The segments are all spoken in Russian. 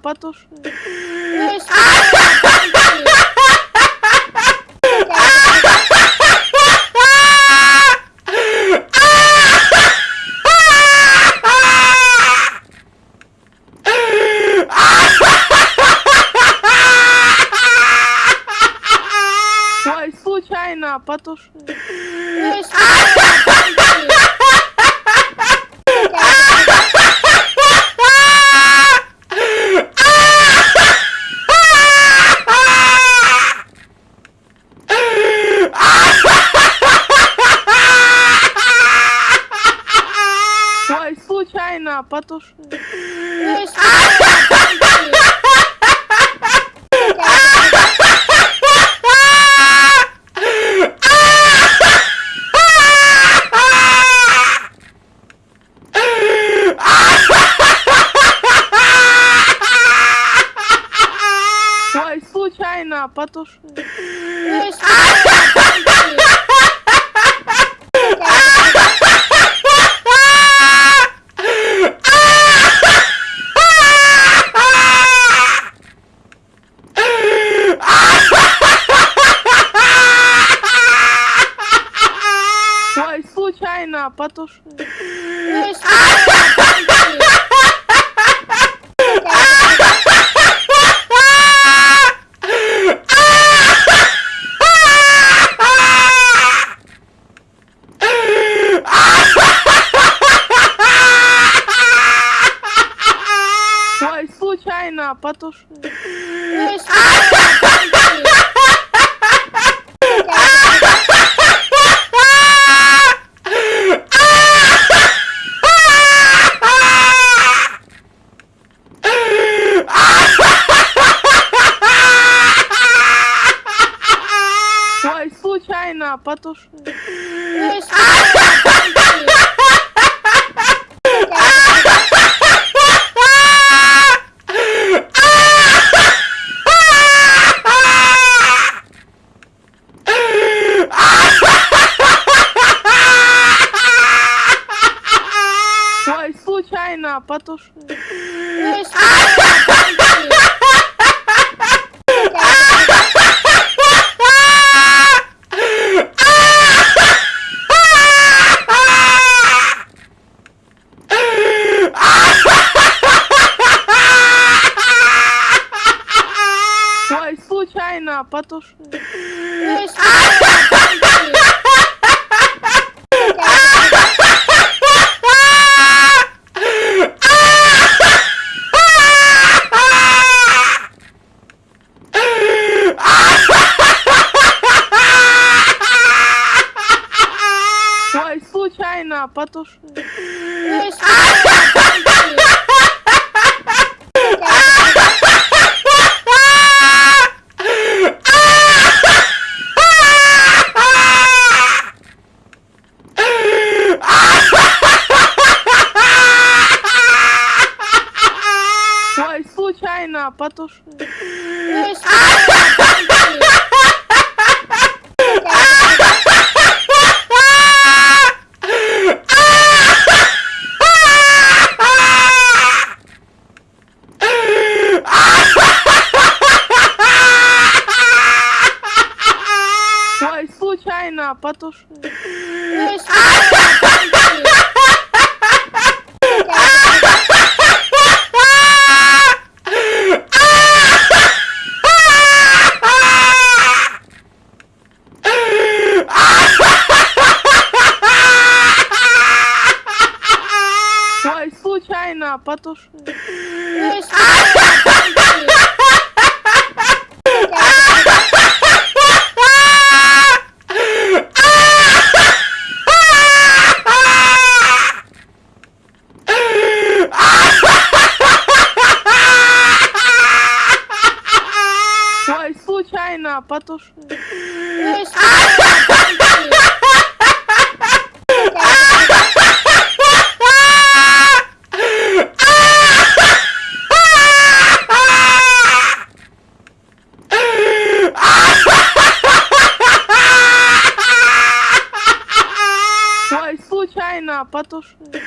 потуши. Ну, Ой, случайно потуши. Да, потуши. Ой, случайно потуши. душу. Ой, случайно потушил. потуши. Ой, случайно потушил. Случайно потушил. Ой, случайно. Потушил. потуши. Ой, случайно потушил. Boże.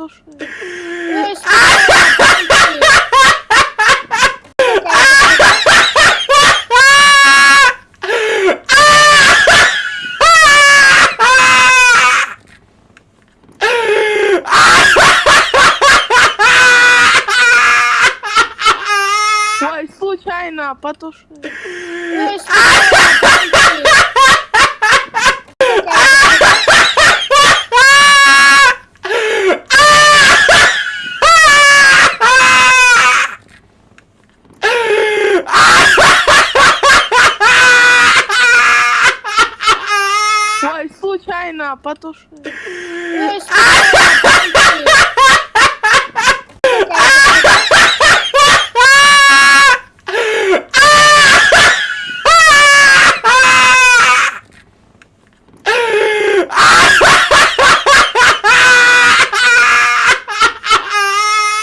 душу. Ой, случайно потушил. потуши. Ну,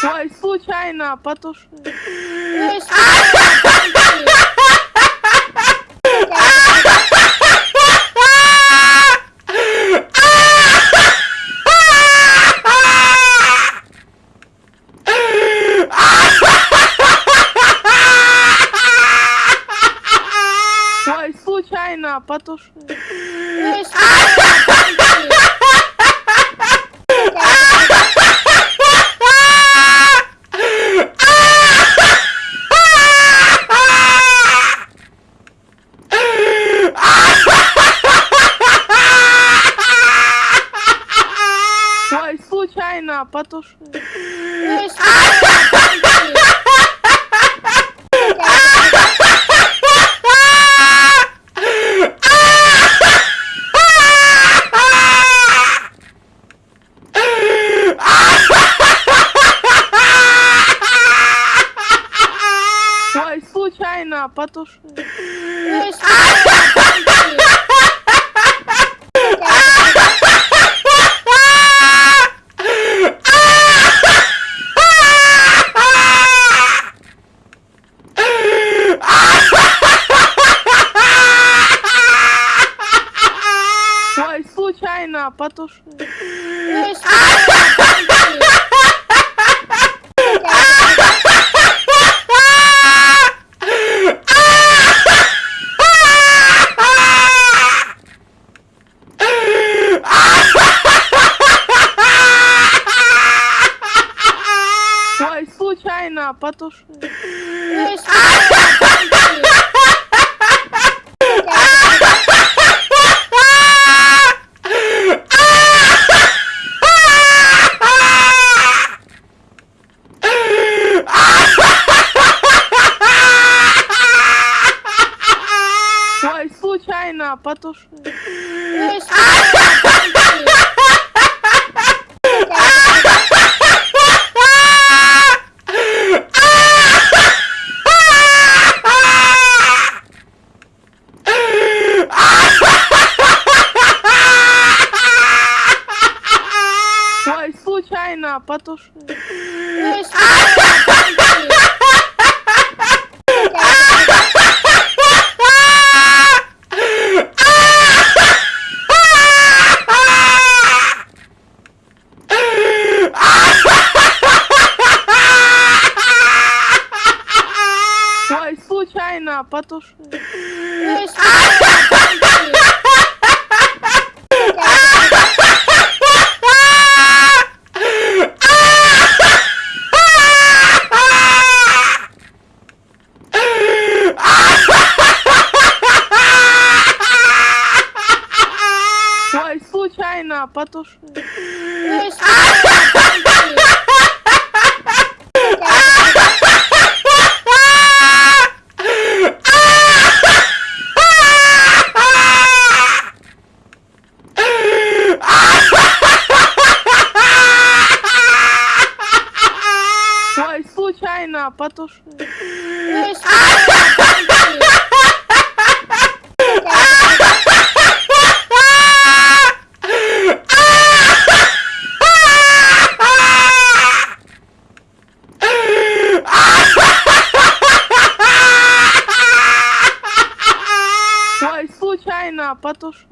Ой, случайно потуши. потуши. Ой, случайно потуши. матушка. Ой, случайно потушил. случайно потушил. Ой, случайно потушил. потуши. Ратуши.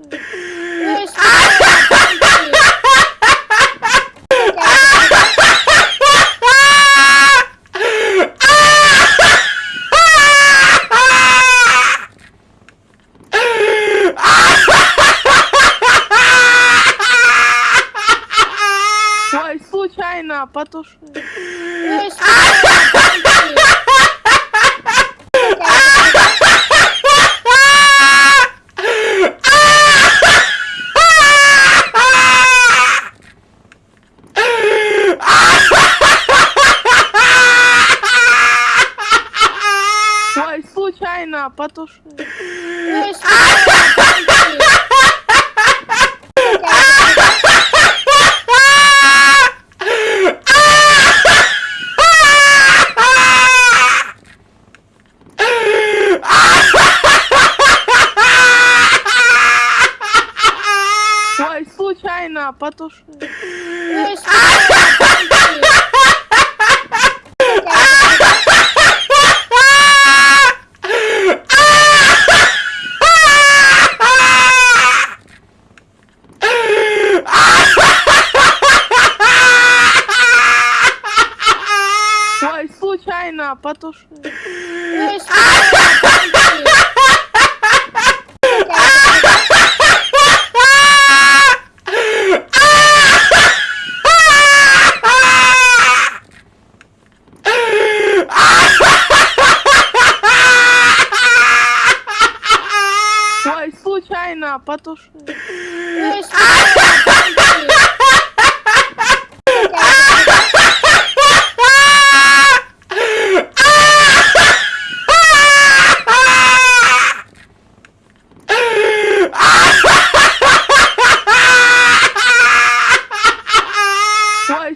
на, потуши.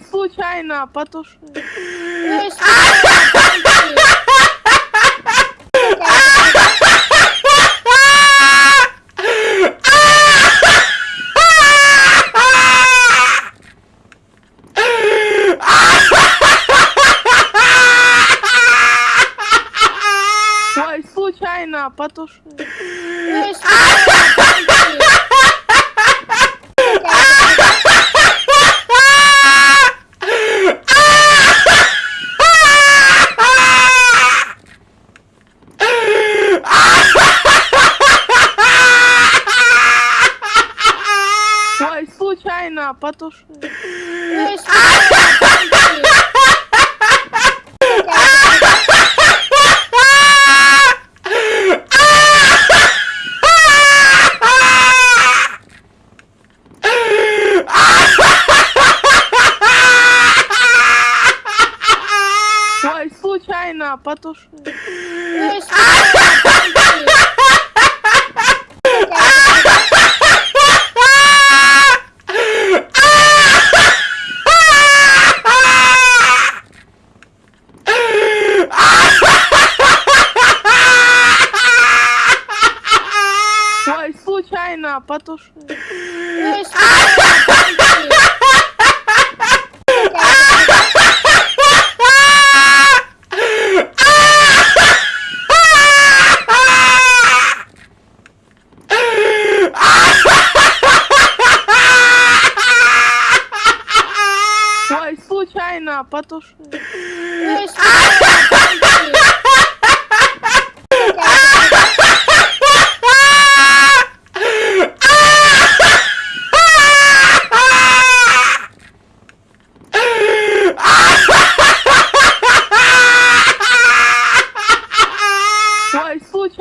случайно потуши. А, потуши. Ой, случайно потушил. потушу.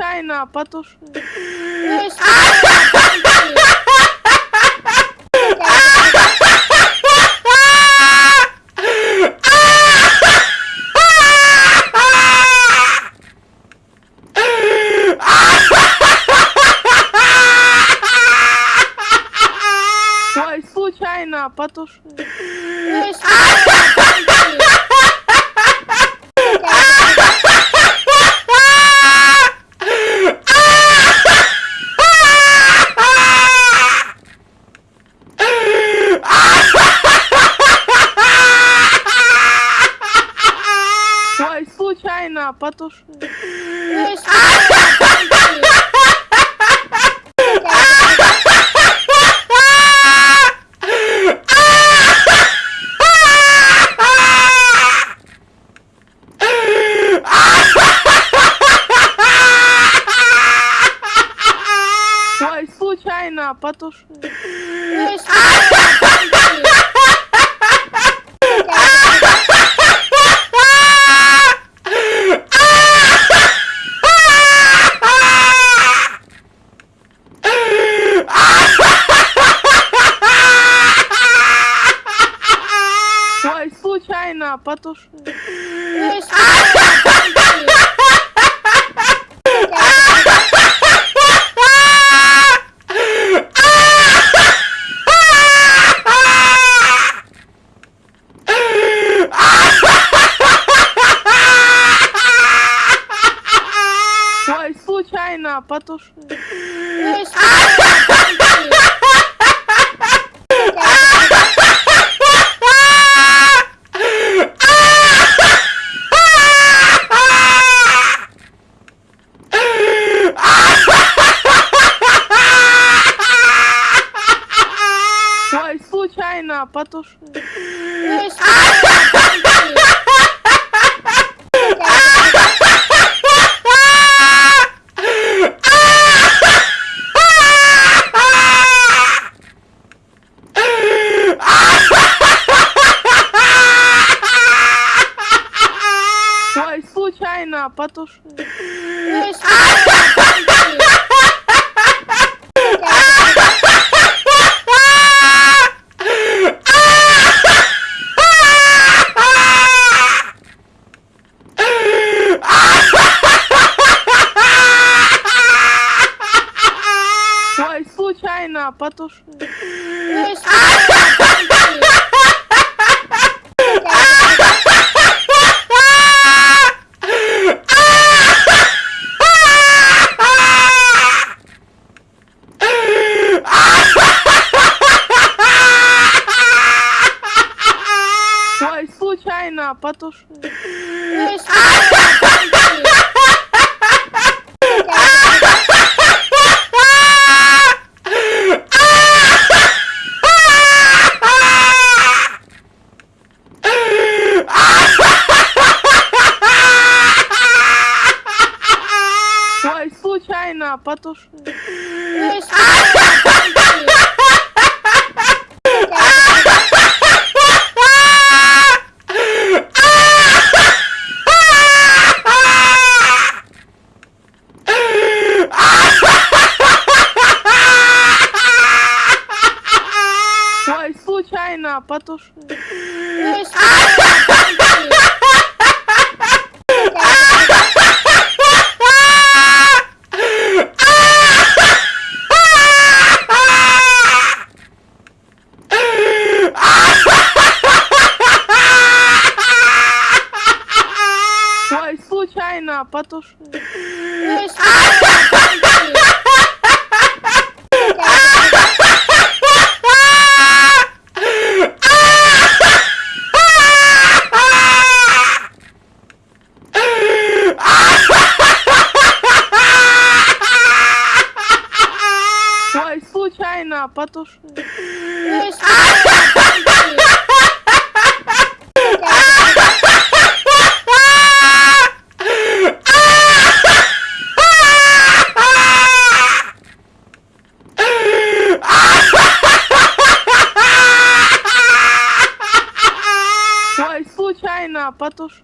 случайно потушил. Ой, случайно потушил. меня потуши. Ой, случайно потуши. А, потуши. случайно потуши. Yeah. случайно потушил. Ой, случайно потушил. Да, потуши. Ой, случайно потушил. потуши. Ой, случайно потуши.